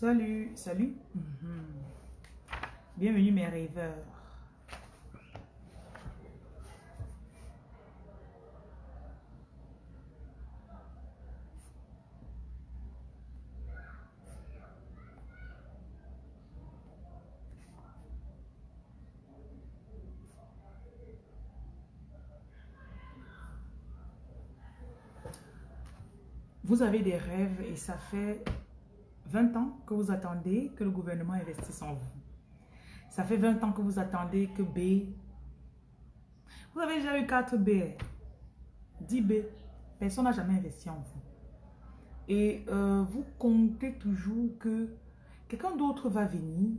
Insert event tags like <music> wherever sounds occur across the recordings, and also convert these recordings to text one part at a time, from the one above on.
Salut, salut. Mhm. Bienvenue mes rêveurs. Vous avez des rêves et ça fait 20 ans que vous attendez que le gouvernement investisse en vous. Ça fait 20 ans que vous attendez que B... Vous avez déjà eu 4 B, 10 B. Personne n'a jamais investi en vous. Et euh, vous comptez toujours que quelqu'un d'autre va venir,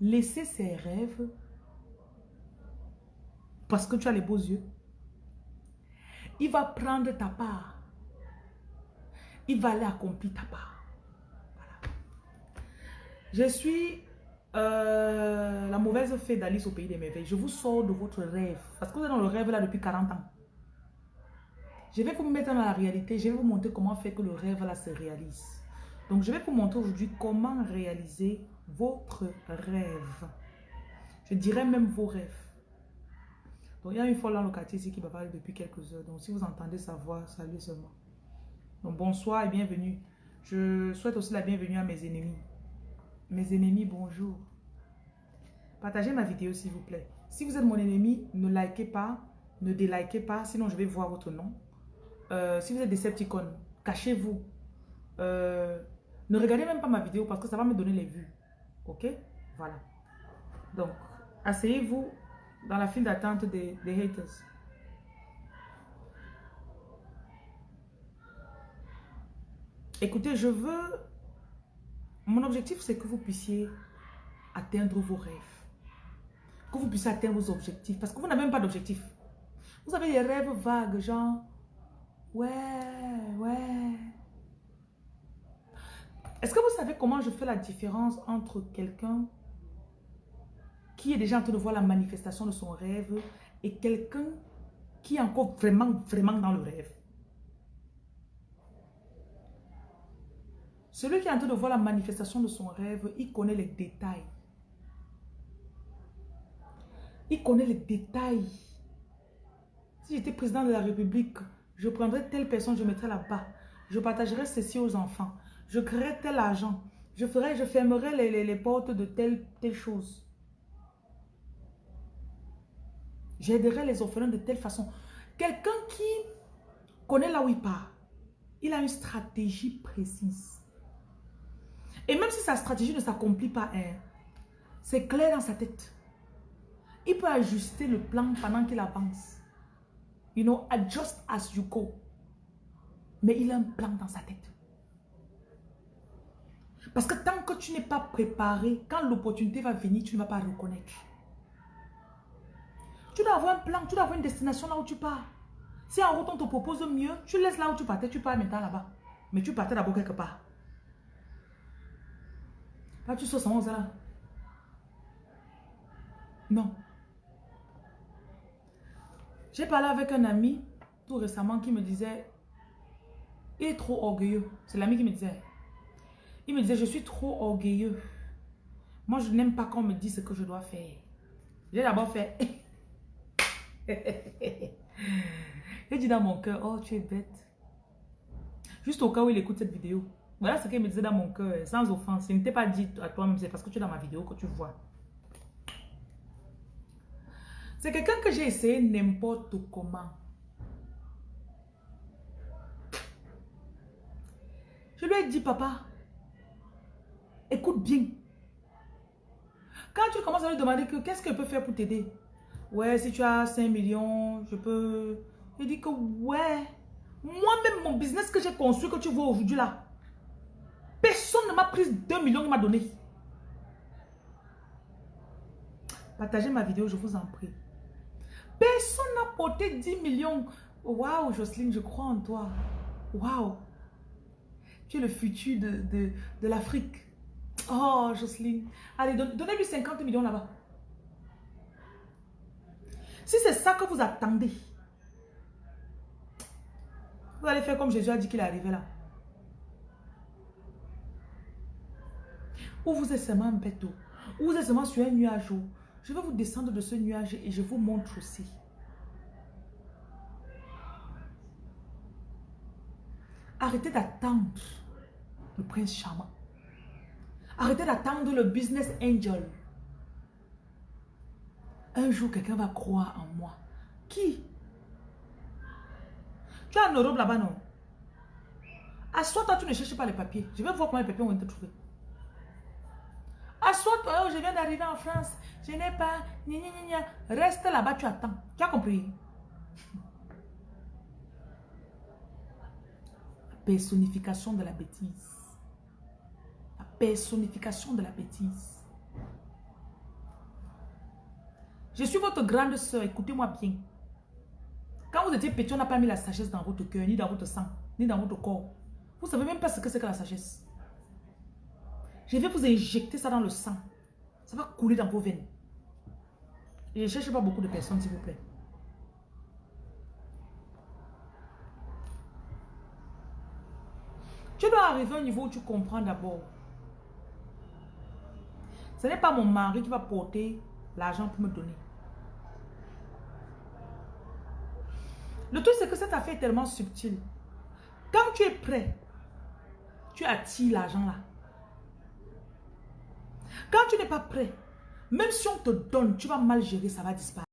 laisser ses rêves parce que tu as les beaux yeux. Il va prendre ta part il va aller accomplir ta part. Je suis euh, la mauvaise fée d'Alice au pays des merveilles. Je vous sors de votre rêve. Parce que vous êtes dans le rêve là depuis 40 ans. Je vais vous mettre dans la réalité. Je vais vous montrer comment faire que le rêve là se réalise. Donc je vais vous montrer aujourd'hui comment réaliser votre rêve. Je dirais même vos rêves. Donc il y a une folle dans le quartier ici qui parler depuis quelques heures. Donc si vous entendez sa voix, salut seulement bonsoir et bienvenue. Je souhaite aussi la bienvenue à mes ennemis. Mes ennemis, bonjour. Partagez ma vidéo s'il vous plaît. Si vous êtes mon ennemi, ne likez pas, ne délikez pas, sinon je vais voir votre nom. Euh, si vous êtes des Decepticons, cachez-vous. Euh, ne regardez même pas ma vidéo parce que ça va me donner les vues. Ok? Voilà. Donc, asseyez-vous dans la file d'attente des, des haters. Écoutez, je veux... Mon objectif, c'est que vous puissiez atteindre vos rêves. Que vous puissiez atteindre vos objectifs. Parce que vous n'avez même pas d'objectif. Vous avez des rêves vagues, genre... Ouais, ouais. Est-ce que vous savez comment je fais la différence entre quelqu'un qui est déjà en train de voir la manifestation de son rêve et quelqu'un qui est encore vraiment, vraiment dans le rêve? Celui qui est en train de voir la manifestation de son rêve, il connaît les détails. Il connaît les détails. Si j'étais président de la République, je prendrais telle personne, je mettrais là-bas. Je partagerais ceci aux enfants. Je créerais tel argent. Je, ferais, je fermerais les, portes de telle, telle chose. J'aiderais les orphelins de telle façon. Quelqu'un qui connaît là où il part, il a une stratégie précise. Et même si sa stratégie ne s'accomplit pas, hein, c'est clair dans sa tête. Il peut ajuster le plan pendant qu'il avance. You know, adjust as you go. Mais il a un plan dans sa tête. Parce que tant que tu n'es pas préparé, quand l'opportunité va venir, tu ne vas pas reconnaître. Tu dois avoir un plan, tu dois avoir une destination là où tu pars. Si en route on te propose mieux, tu laisses là où tu partais, tu pars maintenant là-bas. Mais tu partais d'abord quelque part. Là, tu 71 là? Non. J'ai parlé avec un ami tout récemment qui me disait, il est trop orgueilleux. C'est l'ami qui me disait. Il me disait, je suis trop orgueilleux. Moi, je n'aime pas qu'on me dise ce que je dois faire. J'ai d'abord fait. <laughs> J'ai dit dans mon cœur, oh, tu es bête. Juste au cas où il écoute cette vidéo. Voilà ce qu'il me disait dans mon cœur, sans offense. Il ne t'est pas dit à toi-même, c'est parce que tu es dans ma vidéo que tu vois. C'est quelqu'un que j'ai essayé n'importe comment. Je lui ai dit, papa, écoute bien. Quand tu commences à lui demander que qu'est-ce qu'elle peut faire pour t'aider? Ouais, si tu as 5 millions, je peux... Il dit que ouais, moi-même, mon business que j'ai construit, que tu vois aujourd'hui là, m'a pris 2 millions m'a donné. Partagez ma vidéo, je vous en prie. Personne n'a porté 10 millions. Waouh, Jocelyne, je crois en toi. Waouh. Tu es le futur de, de, l'Afrique. Oh, Jocelyne. Allez, donnez-lui 50 millions là-bas. Si c'est ça que vous attendez, vous allez faire comme Jésus a dit qu'il est arrivé là. Ou vous êtes seulement un bateau, ou vous êtes seulement sur un nuage, je vais vous descendre de ce nuage et je vous montre aussi. Arrêtez d'attendre le prince charmant. Arrêtez d'attendre le business angel. Un jour, quelqu'un va croire en moi. Qui? Tu as un Europe là-bas, non? Assois-toi, tu ne cherches pas les papiers. Je vais voir comment les papiers vont te trouver. Assois-toi, oh, je viens d'arriver en France. Je n'ai pas... Reste là-bas, tu attends. Tu as compris? La personnification de la bêtise. La personnification de la bêtise. Je suis votre grande soeur, écoutez-moi bien. Quand vous étiez petit, on n'a pas mis la sagesse dans votre cœur, ni dans votre sang, ni dans votre corps. Vous ne savez même pas ce que c'est que la sagesse. Je vais vous injecter ça dans le sang. Ça va couler dans vos veines. Je ne cherche pas beaucoup de personnes, s'il vous plaît. Tu dois arriver au niveau où tu comprends d'abord. Ce n'est pas mon mari qui va porter l'argent pour me donner. Le truc, c'est que cette affaire est tellement subtile. Quand tu es prêt, tu attires l'argent là. Quand tu n'es pas prêt, même si on te donne, tu vas mal gérer, ça va disparaître.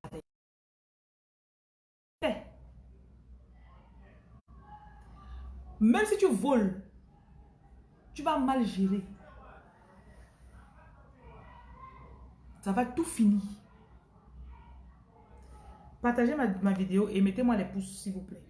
Même si tu voles, tu vas mal gérer. Ça va tout finir. Partagez ma, vidéo et mettez-moi les pouces, s'il vous plaît.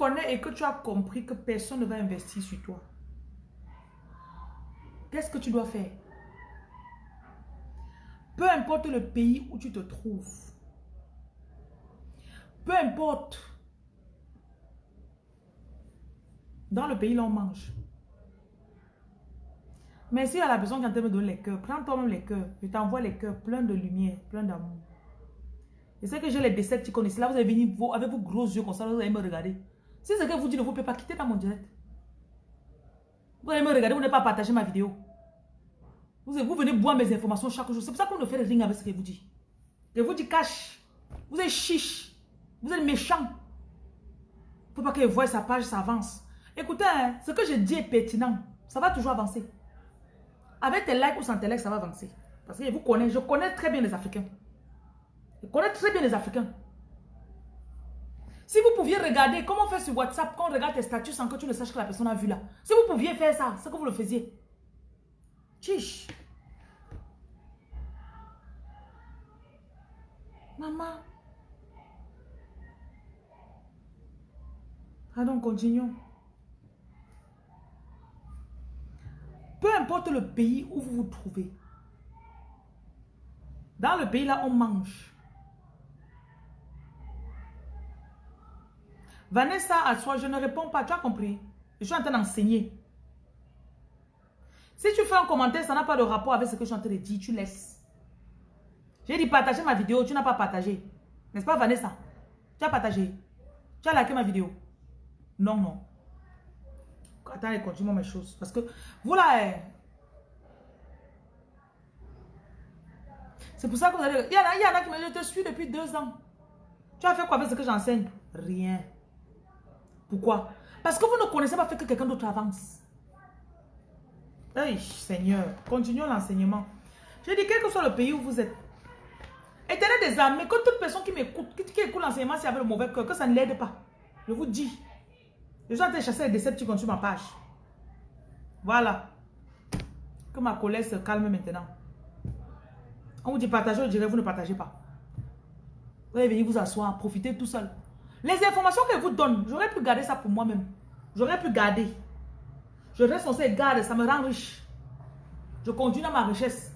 Connais et que tu as compris que personne ne va investir sur toi, qu'est-ce que tu dois faire? Peu importe le pays où tu te trouves, peu importe dans le pays là on mange. Mais si à la personne qui en train de me donner les cœurs, prends toi-même les cœurs. Je t'envoie les cœurs pleins de lumière, pleins d'amour. Je sais que j'ai les décès qui connaissent. Là, vous allez venir avec vos gros yeux comme ça, vous allez me regarder. Si ce que vous dites ne vous plaît pas, quittez dans mon direct. Vous allez me regarder, vous n'avez pas partagé ma vidéo. Vous, vous venez boire mes informations chaque jour. C'est pour ça qu'on ne fait rien avec ce que vous dites. Je vous dis cache. Vous êtes chiche. Vous êtes méchant. Il ne faut pas que voie sa page, ça avance. Écoutez, hein, ce que je dis est pertinent. Ça va toujours avancer. Avec tes likes ou sans tes likes, ça va avancer. Parce que vous connaissez, je connais très bien les Africains. Je connais très bien les Africains. Si vous pouviez regarder, comment faire sur WhatsApp quand on regarde tes statuts sans que tu ne saches que la personne a vu là. Si vous pouviez faire ça, c'est que vous le faisiez. Chiche. Maman. Allons, continuons. Peu importe le pays où vous vous trouvez. Dans le pays là, on mange. Vanessa, à soi, je ne réponds pas. Tu as compris? Je suis en train d'enseigner. Si tu fais un commentaire, ça n'a pas de rapport avec ce que je suis en train de dire, tu laisses. J'ai dit partager ma vidéo, tu n'as pas partagé. N'est-ce pas Vanessa? Tu as partagé. Tu as liké ma vidéo. Non, non. Attends, continue mes choses. Parce que vous là, eh, c'est pour ça que vous allez... Il y, en a, il y en a qui me disent, je te suis depuis deux ans. Tu as fait quoi avec ce que j'enseigne? Rien. Pourquoi? Parce que vous ne connaissez pas fait que quelqu'un d'autre avance. Hey, Seigneur, continuons l'enseignement. Je dis, quel que soit le pays où vous êtes, éteignez des armées, que toute personne qui m'écoute, qui, écoute l'enseignement, si avec le mauvais cœur, que ça ne l'aide pas. Je vous dis. Je suis en train de chasser les décepticons sur ma page. Voilà. Que ma colère se calme maintenant. On vous dit partagez, je dirais vous ne partagez pas. Vous allez venir vous asseoir, profiter tout seul. Les informations qu'elle vous donne, j'aurais pu garder ça pour moi-même. J'aurais pu garder. Je reste censé garder, ça me rend riche. Je continue ma richesse.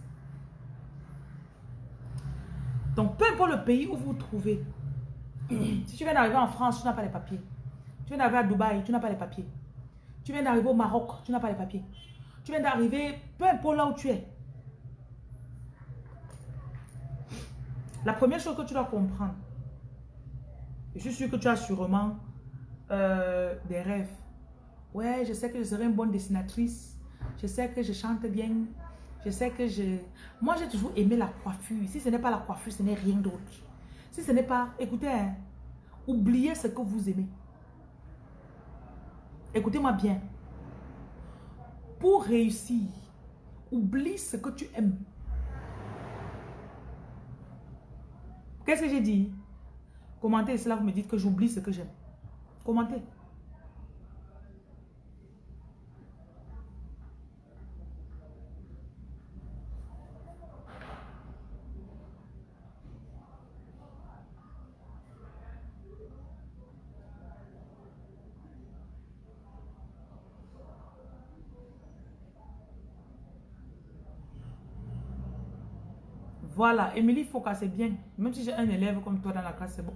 peu importe le pays où vous vous trouvez, <clears throat> si tu viens d'arriver en France, tu n'as pas les papiers. Tu viens d'arriver à Dubaï, tu n'as pas les papiers. Tu viens d'arriver au Maroc, tu n'as pas les papiers. Tu viens d'arriver, peu importe là où tu es. La première chose que tu dois comprendre, je suis sûr que tu as sûrement euh, des rêves. Ouais, je sais que je serai une bonne dessinatrice. Je sais que je chante bien. Je sais que je... Moi, j'ai toujours aimé la coiffure. Si ce n'est pas la coiffure, ce n'est rien d'autre. Si ce n'est pas... Écoutez, hein, oubliez ce que vous aimez. Écoutez-moi bien. Pour réussir, oublie ce que tu aimes. Qu'est-ce que j'ai dit? Commentez cela, vous me dites que j'oublie ce que j'aime. Commentez. Voilà, Émilie Foucault, c'est bien. Même si j'ai un élève comme toi dans la classe, c'est bon.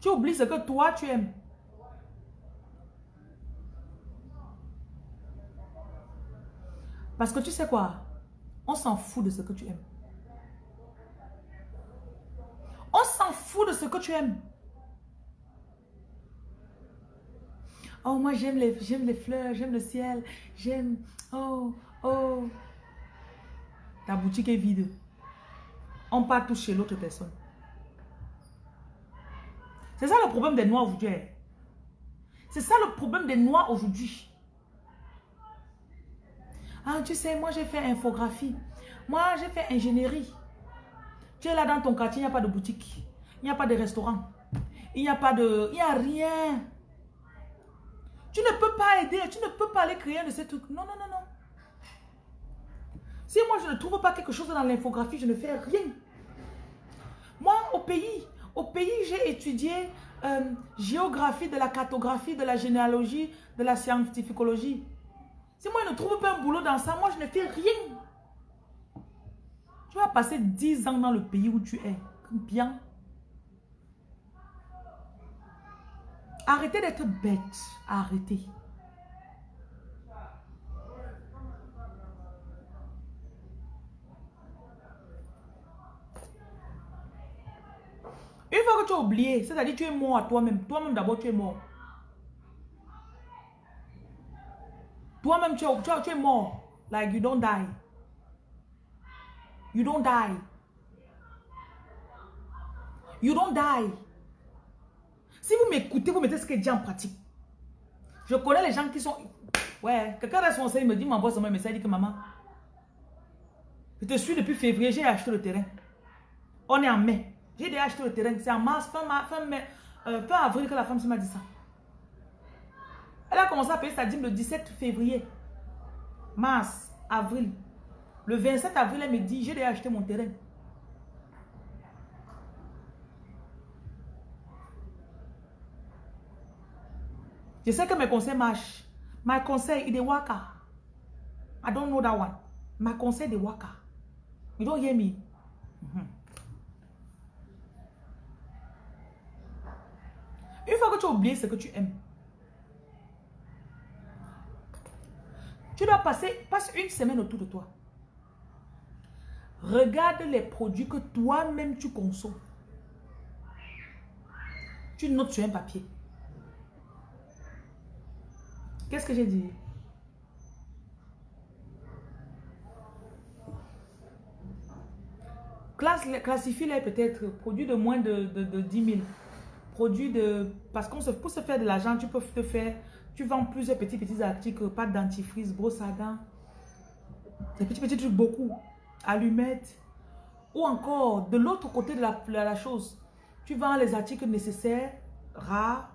Tu oublies ce que toi tu aimes. Parce que tu sais quoi? On s'en fout de ce que tu aimes. On s'en fout de ce que tu aimes. Oh, moi, j'aime les, les fleurs, j'aime le ciel, j'aime... Oh, oh. Ta boutique est vide. On part toucher l'autre personne. C'est ça le problème des Noirs aujourd'hui. Hein. C'est ça le problème des Noirs aujourd'hui. Ah, tu sais, moi j'ai fait infographie. Moi j'ai fait ingénierie. Tu es là dans ton quartier, il n'y a pas de boutique. Il n'y a pas de restaurant. Il n'y a pas de... Il n'y a rien. Tu ne peux pas aider, tu ne peux pas aller créer de ces trucs. Non, non, non, non. Si moi je ne trouve pas quelque chose dans l'infographie, je ne fais rien. Moi, au pays, au pays, j'ai étudié euh, géographie, de la cartographie, de la généalogie, de la scientificologie. Si moi je ne trouve pas un boulot dans ça, moi je ne fais rien. Tu vas passer 10 ans dans le pays où tu es. Bien. Arrêtez d'être bête. Arrêtez. Une fois que tu as oublié, c'est-à-dire tu es mort à toi-même. Toi-même d'abord, tu es mort. Toi-même, tu, tu, tu es mort. Like you don't die. You don't die. You don't die. Si vous m'écoutez, vous mettez ce que dis en pratique. Je connais les gens qui sont... Ouais, quelqu'un responsable me dit, m'envoie son message, il dit que maman, je te suis depuis février, j'ai acheté le terrain. On est en mai. J'ai déjà acheté le terrain. C'est en mars, fin, fin, mai, euh, fin avril que la femme m'a dit ça. Elle a commencé à payer sa dîme le 17 février. Mars, avril. Le 27 avril, elle me dit, j'ai déjà acheté mon terrain. Je sais que mes conseils marchent. My conseil, il est waka. I don't know that one. My conseil de waka. You don't hear me? Une fois que tu as oublié ce que tu aimes, tu dois passer, passe une semaine autour de toi. Regarde les produits que toi-même tu consommes. Tu notes sur un papier. Qu'est-ce que j'ai dit? Classifie-les peut-être produits de moins de, de, 10 000. Produits de... Parce qu'on se, pour se faire de l'argent, tu peux te faire... Tu vends plusieurs petits petits articles, pâte dentifrice, brosse à dents. Des petits petits trucs beaucoup. Allumettes. Ou encore, de l'autre côté de la, de la chose, tu vends les articles nécessaires, rares,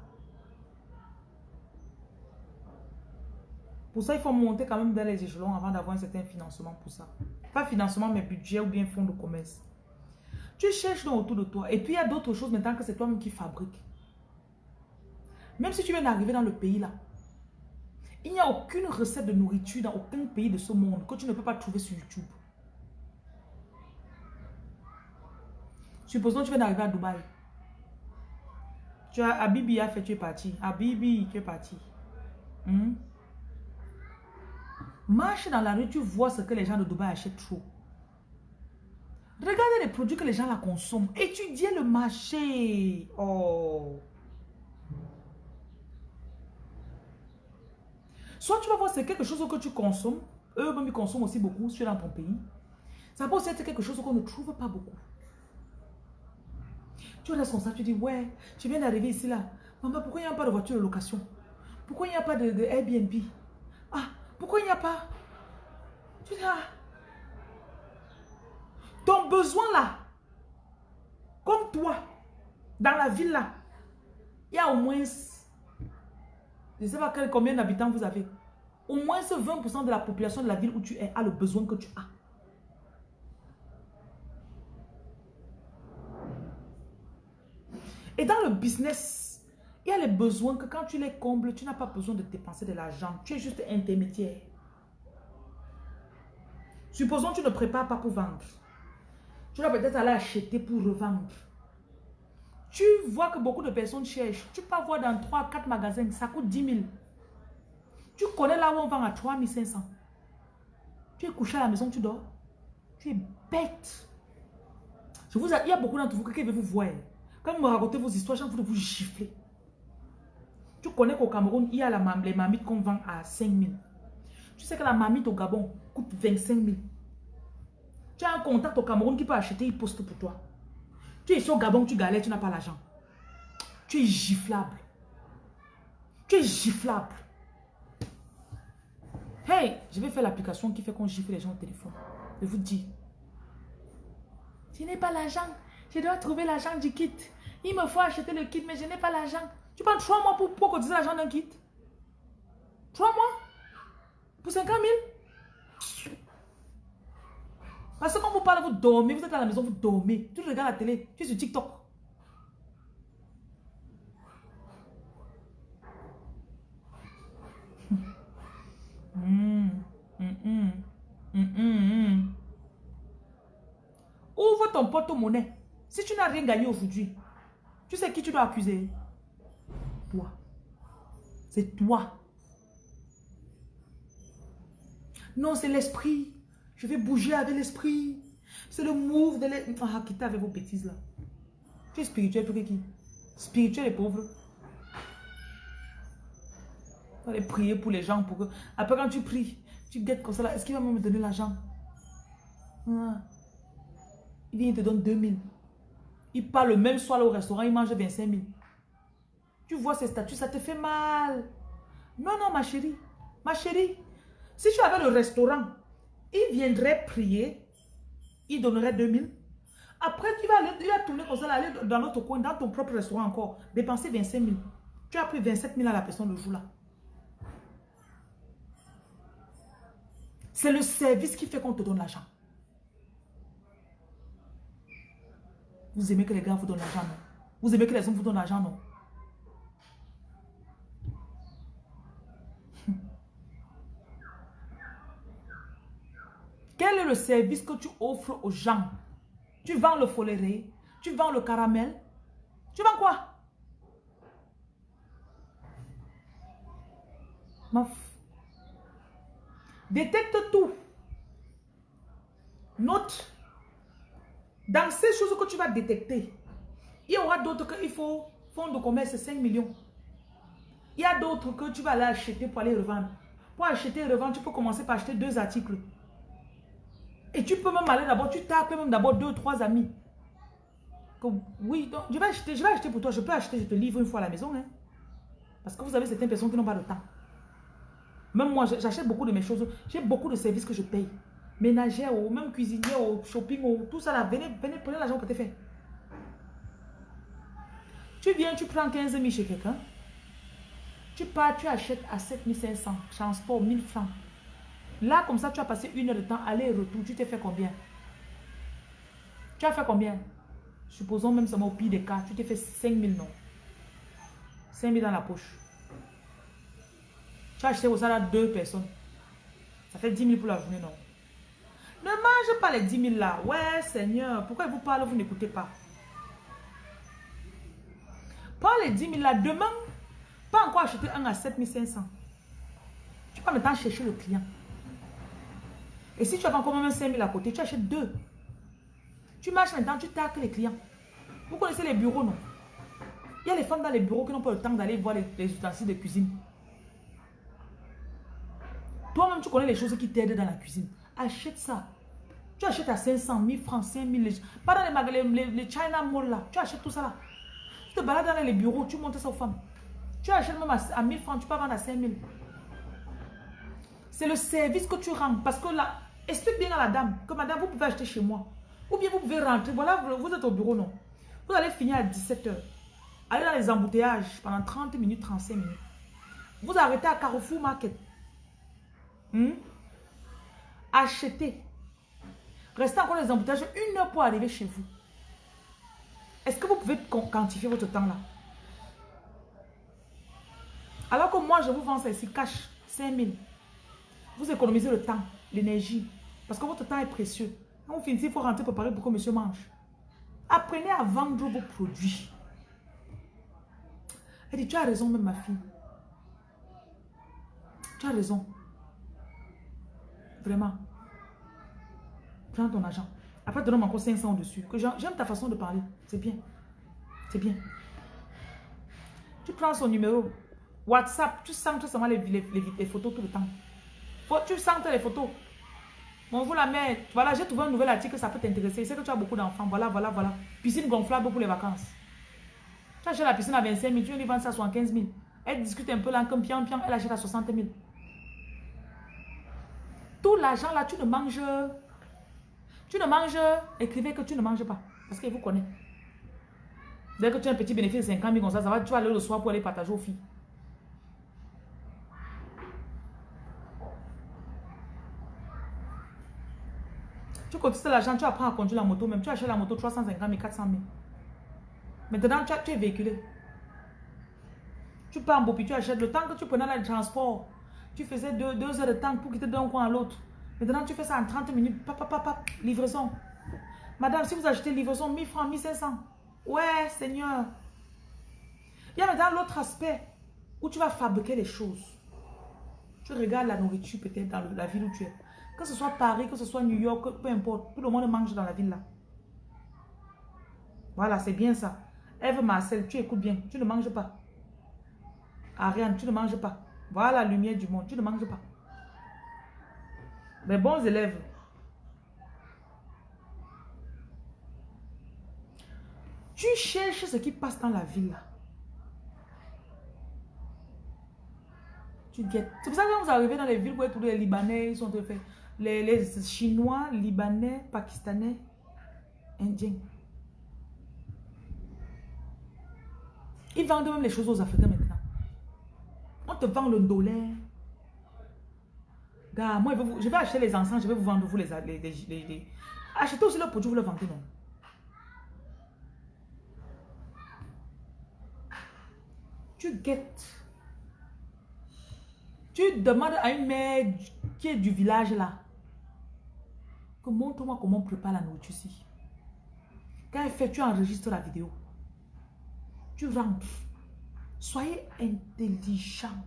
Pour ça, il faut monter quand même dans les échelons avant d'avoir un certain financement pour ça. Pas financement, mais budget ou bien fonds de commerce. Tu cherches donc autour de toi. Et puis, il y a d'autres choses maintenant que c'est toi-même qui fabrique. Même si tu viens d'arriver dans le pays là, Il n'y a aucune recette de nourriture dans aucun pays de ce monde que tu ne peux pas trouver sur YouTube. Supposons que tu viens d'arriver à Dubaï. Tu as Abibi a fait, tu es parti. Abibi, tu es parti. Hmm? Marche dans la rue, tu vois ce que les gens de Dubaï achètent trop. Regardez les produits que les gens la consomment. Étudiez le marché. Oh. Soit tu vas voir c'est quelque chose que tu consommes. Eux-mêmes, ils consomment aussi beaucoup. Es dans ton pays. Ça peut aussi être quelque chose qu'on ne trouve pas beaucoup. Tu es responsable, tu dis, ouais, tu viens d'arriver ici là. Maman, pourquoi il n'y a pas de voiture de location? Pourquoi il n'y a pas de, de Airbnb? Pourquoi il n'y a pas? Tu dis, ah, ton besoin là, comme toi, dans la ville là, il y a au moins, je ne sais pas combien d'habitants vous avez. Au moins 20% de la population de la ville où tu es a le besoin que tu as. Et dans le business, les besoins que quand tu les combles, tu n'as pas besoin de dépenser de l'argent. Tu es juste intermédiaire. Supposons que tu ne prépares pas pour vendre. Tu vas peut-être aller acheter pour revendre. Tu vois que beaucoup de personnes cherchent. Tu peux voir dans 3-4 magasins, ça coûte 10 000. Tu connais là où on vend à 3 500. Tu es couché à la maison, tu dors. Tu es bête. Je vous, il y a beaucoup d'entre vous qui veulent vous voir. Quand vous me racontez vos histoires, j'ai envie de vous gifler. Tu connais qu'au Cameroun, il y a la, les mamites qu'on vend à 5 000. Tu sais que la mamite au Gabon coûte 25 000. Tu as un contact au Cameroun qui peut acheter, il poste pour toi. Tu es ici au Gabon, tu galères, tu n'as pas l'argent. Tu es giflable. Tu es giflable. Hey, je vais faire l'application qui fait qu'on gifle les gens au téléphone. Je vous dis. Je n'ai pas l'argent. Je dois trouver l'argent du kit. Il me faut acheter le kit, mais je n'ai pas l'argent. Tu prends trois mois pour, pour cotiser l'argent d'un kit. Trois mois Pour 50 000 parce que quand vous parlez, vous dormez, vous êtes à la maison, vous dormez. Tu regardes la télé, tu es sur TikTok. Ouvre ton porte-monnaie. Si tu n'as rien gagné aujourd'hui, tu sais qui tu dois accuser Toi. C'est toi. Non, c'est l'esprit. Je vais bouger avec l'esprit. C'est le move de l'esprit. Ah, quittez avec vos bêtises là. Tu es spirituel pour qui? Spirituel et pauvre. Tu prier pour les gens. Pour que... Après, quand tu pries, tu guettes comme ça. Est-ce qu'il va me donner l'argent? Ah. Il vient, il te donne 2000. Il part le même soir au restaurant, il mange 25 000. Tu vois ces statuts, ça te fait mal. Non, non, ma chérie. Ma chérie, si tu avais le restaurant, il viendrait prier, il donnerait 2000. Après, tu vas, aller, tourner comme ça, aller dans notre coin, dans ton propre restaurant encore, dépenser 25 000. Tu as pris 27 000 à la personne le jour-là. C'est le service qui fait qu'on te donne l'argent. Vous aimez que les gars vous donnent l'argent, non? Vous aimez que les hommes vous donnent l'argent, non? Quel est le service que tu offres aux gens? Tu vends le foléré Tu vends le caramel Tu vends quoi? Maf. Détecte tout. Note. Dans ces choses que tu vas détecter, il y aura d'autres qu'il faut fonds de commerce 5 millions. Il y a d'autres que tu vas aller acheter pour aller revendre. Pour acheter et revendre, tu peux commencer par acheter deux articles. Et tu peux même aller d'abord, tu tapes même d'abord deux, trois amis. oui, je vais acheter, je pour toi, je peux acheter, je te livre une fois à la maison. Hein. Parce que vous avez certaines personnes qui n'ont pas de temps. Même moi, j'achète beaucoup de mes choses. J'ai beaucoup de services que je paye. Ménagère, ou même cuisinière, ou shopping, ou tout ça là. Venez, venez, prenez l'argent pour te faire. Tu viens, tu prends 15 000 chez quelqu'un. Tu pars, tu achètes à 7500. Transport, 1000 francs. Là, comme ça, tu as passé une heure de temps, aller et retour. Tu t'es fait combien? Tu as fait combien? Supposons même seulement au pire des cas, tu t'es fait 5 000, non? 5 000 dans la poche. Tu as acheté au salaire deux personnes. Ça fait 10 000 pour la journée, non? Ne mange pas les 10 000 là. Ouais, Seigneur. Pourquoi il vous parle, vous n'écoutez pas? Pas les 10 000 là. Demain, pas encore acheter un à 7 500. Tu peux maintenant chercher le client. Et si tu as encore même 5 000 à côté, tu achètes deux. Tu marches maintenant, tu taques les clients. Vous connaissez les bureaux, non? Il y a les femmes dans les bureaux qui n'ont pas le temps d'aller voir les, les ustensiles de cuisine. Toi-même, tu connais les choses qui t'aident dans la cuisine. Achète ça. Tu achètes à 500 000 francs, 5 000. Pas dans les magasins, les, China Mall là. Tu achètes tout ça là. Tu te balades dans les bureaux, tu montes ça aux femmes. Tu achètes même à, 1000 francs, tu peux vendre à 5 000. C'est le service que tu rends. Parce que là, explique bien à la dame que madame, vous pouvez acheter chez moi. Ou bien vous pouvez rentrer. Voilà, vous êtes au bureau, non? Vous allez finir à 17h. Allez dans les embouteillages pendant 30 minutes, 35 minutes. Vous arrêtez à Carrefour Market. Hmm? Achetez. Restez encore dans les embouteillages une heure pour arriver chez vous. Est-ce que vous pouvez quantifier votre temps là? Alors que moi, je vous vends ça ici, cash, 5 000. Vous économisez le temps, l'énergie. Parce que votre temps est précieux. Vous finissez, il faut rentrer préparer pour que monsieur mange. Apprenez à vendre vos produits. Elle dit, tu as raison même ma fille. Tu as raison. Vraiment. Prends ton argent. Après, donne-moi encore 500 dessus. J'aime ta façon de parler. C'est bien. C'est bien. Tu prends son numéro. WhatsApp, tu sens seulement les, les, les, photos tout le temps. tu sens les photos. Bon, vous la mère, voilà, j'ai trouvé un nouvel article, ça peut t'intéresser. C'est que tu as beaucoup d'enfants. Voilà, voilà, voilà. Piscine gonflable pour les vacances. Tu achètes la piscine à 25 000, tu viens vendre ça à 75 000. Elle discute un peu là, comme pian, pian, elle achète à 60 000. Tout l'argent là, tu ne manges. Tu ne manges. Écrivez que tu ne manges pas. Parce qu'elle vous connaît. Dès que tu as un petit bénéfice de 50 000 comme ça, ça va, tu vas aller le soir pour aller partager aux filles. Tu cotises l'argent, tu apprends à conduire la moto même. Tu achètes la moto 350 000, 400 000. Maintenant, tu, es véhiculé. Tu pars en Bopi, tu achètes le temps que tu prenais le transport. Tu faisais deux, heures de temps pour quitter d'un coin à l'autre. Maintenant, tu fais ça en 30 minutes. Papa, papa, livraison. Madame, si vous achetez livraison, 1000 francs, 1500. Ouais, Seigneur. Il y a maintenant l'autre aspect où tu vas fabriquer les choses. Tu regardes la nourriture peut-être dans la ville où tu es. Que ce soit Paris, que ce soit New York, peu importe. Tout le monde mange dans la ville là. Voilà, c'est bien ça. Eve Marcel, tu écoutes bien. Tu ne manges pas. Ariane, tu ne manges pas. Voilà la lumière du monde. Tu ne manges pas. Les bons élèves. Tu cherches ce qui passe dans la ville là. Tu guettes. C'est pour ça que quand vous arrivez dans les villes où tous les Libanais, ils sont faits les, Chinois, Libanais, Pakistanais, Indiens. Ils vendent même les choses aux Africains maintenant. On te vend le dollar. Gars, moi, je vais acheter les encens, je vais vous vendre vous les... les, Achetez aussi le produit, vous le vendez, non? Tu guettes. Tu demandes à une mère qui est du village là montre-moi comment on prépare la nourriture ici. Quand elle fait, tu enregistres la vidéo. Tu rentres. Soyez intelligent.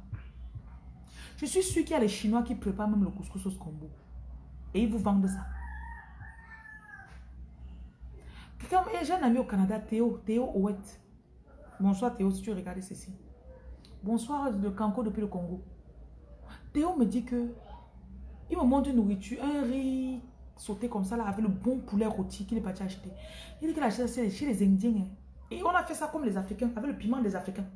Je suis sûr qu'il y a les Chinois qui préparent même le couscous au combo. Et ils vous vendent ça. J'ai un ami au Canada, Théo, Théo Owet. Bonsoir Théo, si tu regardes ceci. Bonsoir le Canco depuis le Congo. Théo me dit que il me montre une nourriture, un riz sauté comme ça, là, avec le bon poulet rôti qu'il est parti acheter. Il dit qu'il a acheté chez les Indiens. Hein. Et on a fait ça comme les Africains, avec le piment des Africains.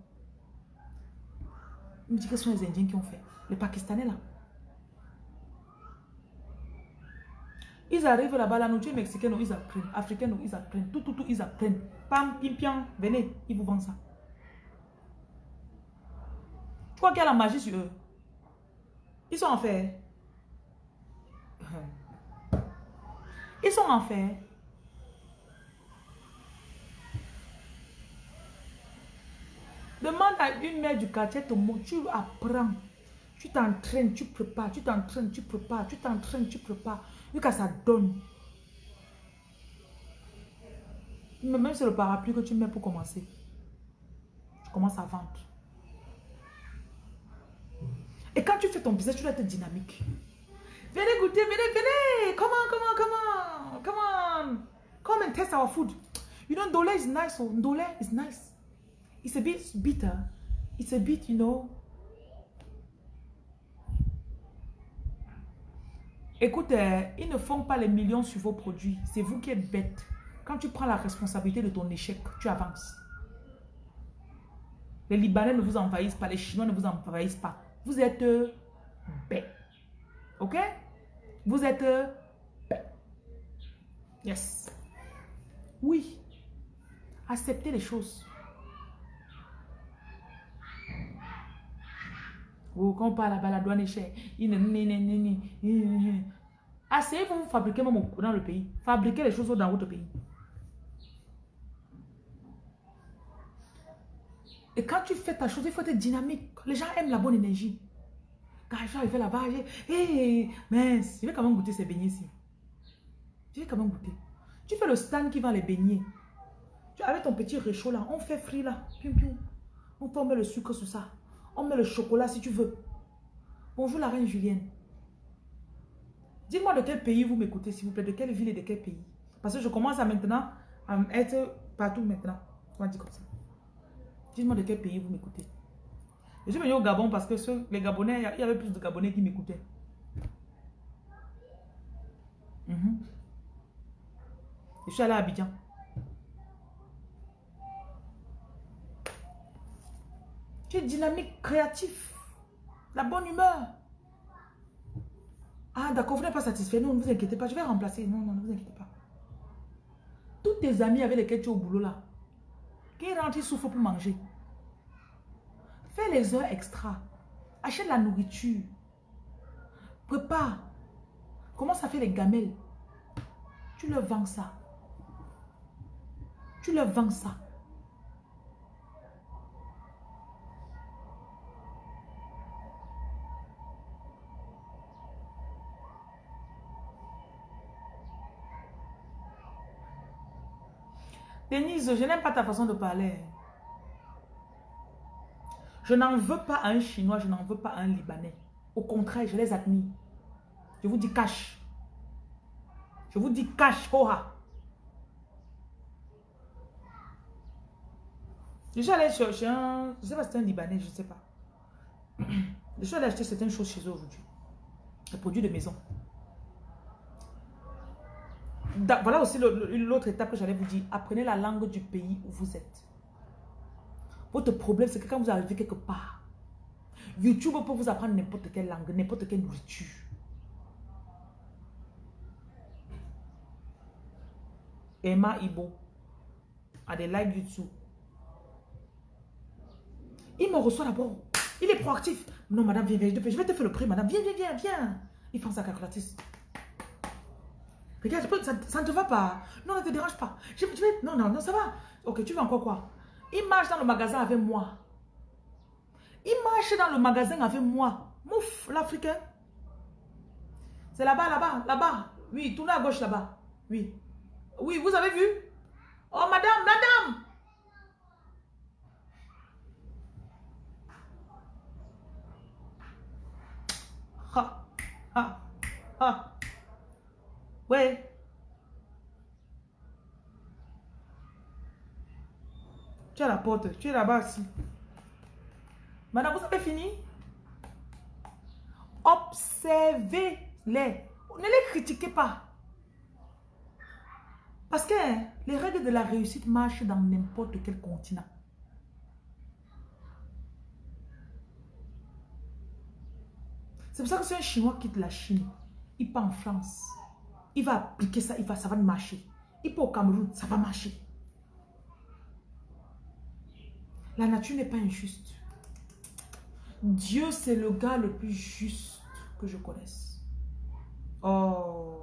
Il me dit que ce sont les Indiens qui ont fait. Les Pakistanais, là. Ils arrivent là-bas, la nourriture mexicaine, ils apprennent. Africaine, ils apprennent. Tout, tout, tout, ils apprennent. Pam, pim, piam, venez, ils vous vendent ça. Tu crois qu'il y a la magie sur eux? Ils sont en fait. Ils sont en fait. Demande à une mère du quartier, tu apprends. Tu t'entraînes, tu prépares, tu t'entraînes, tu prépares, tu t'entraînes, tu prépares. Jusqu'à ça donne. Même si c'est le parapluie que tu mets pour commencer. Tu commences à vendre. Et quand tu fais ton business, tu dois être dynamique. Venez goûter, venez, venez. Come on, come on, come on. Come on. Come and test our food. You know, Ndole is nice. Oh. Ndole is nice. It's a bit bitter. It's a bit, you know. Écoute, euh, ils ne font pas les millions sur vos produits. C'est vous qui êtes bête. Quand tu prends la responsabilité de ton échec, tu avances. Les Libanais ne vous envahissent pas, les Chinois ne vous envahissent pas. Vous êtes euh, bête. Ok? Vous êtes euh. Yes. Oui. Acceptez les choses. Oh, quand on parle là-bas, la douane est chère. Asseyez-vous, vous fabriquez même dans le pays. Fabriquez les choses dans votre pays. Et quand tu fais ta chose, il faut être dynamique. Les gens aiment la bonne énergie. Quand je suis là-bas, hey, mince, je vais quand même goûter ces beignets ici. Je vais quand même goûter. Tu fais le stand qui vend les beignets. Tu, avec ton petit réchaud là, on fait frit là. Pium, pium. On peut mettre le sucre sur ça. On met le chocolat si tu veux. Bonjour la reine Julienne. Dites-moi de quel pays vous m'écoutez, s'il vous plaît. De quelle ville et de quel pays? Parce que je commence à maintenant à être partout maintenant. On dire comme ça. Dites-moi de quel pays vous m'écoutez. Je suis venu au Gabon parce que les Gabonais, il y avait plus de Gabonais qui m'écoutaient. Mhm. Je suis allé à Abidjan. Tu es dynamique, créatif. La bonne humeur. Ah, d'accord, vous n'êtes pas satisfait. Non, ne vous inquiétez pas. Je vais remplacer. Non, non, ne vous inquiétez pas. Tous tes amis avec lesquels tu es au boulot là, qui rentrent, ils souffrent pour manger. Fais les heures extra. Achète la nourriture. Prépare. Commence à faire les gamelles. Tu leur vends ça. Tu leur vends ça. Denise, je n'aime pas ta façon de parler. Je n'en veux pas un Chinois, je n'en veux pas un Libanais. Au contraire, je les admire. Je vous dis cash. Je vous dis cash, hoha. Je suis allé chercher un... Je sais pas si c'est un Libanais, je ne sais pas. Je suis allé acheter certaines choses chez eux aujourd'hui. Les produits de maison voilà aussi l'autre étape que j'allais vous dire. Apprenez la langue du pays où vous êtes. Votre problème, c'est que quand vous arrivez quelque part, YouTube peut vous apprendre n'importe quelle langue, n'importe quelle nourriture. Emma Ibo a des likes YouTube. Il me reçoit d'abord. Il est proactif. Non, madame, viens, viens, je vais te faire le prix, madame. Viens, viens, viens, viens. Il prend sa calculatrice. Regarde, ça, ne te va pas. Non, ne te dérange pas. Non, non, non, ça va. Ok, tu veux encore quoi? Il marche dans le magasin avec moi. Il marche dans le magasin avec moi. Mouf, l'Africain. C'est là-bas, là-bas, là-bas. Oui, tournez à gauche là-bas. Oui. Oui, vous avez vu? Oh, madame, madame Ha, ha, ha. Ouais. Tu as porte. Tu es là-bas aussi. Madame, vous avez fini? Observez-les. Ne les critiquez pas. Parce que les règles de la réussite marchent dans n'importe quel continent. C'est pour ça que si un Chinois quitte la Chine, il part en France il va appliquer ça, il va, ça va marcher. Il peut au Cameroun, ça va marcher. La nature n'est pas injuste. Dieu, c'est le gars le plus juste que je connaisse. Oh.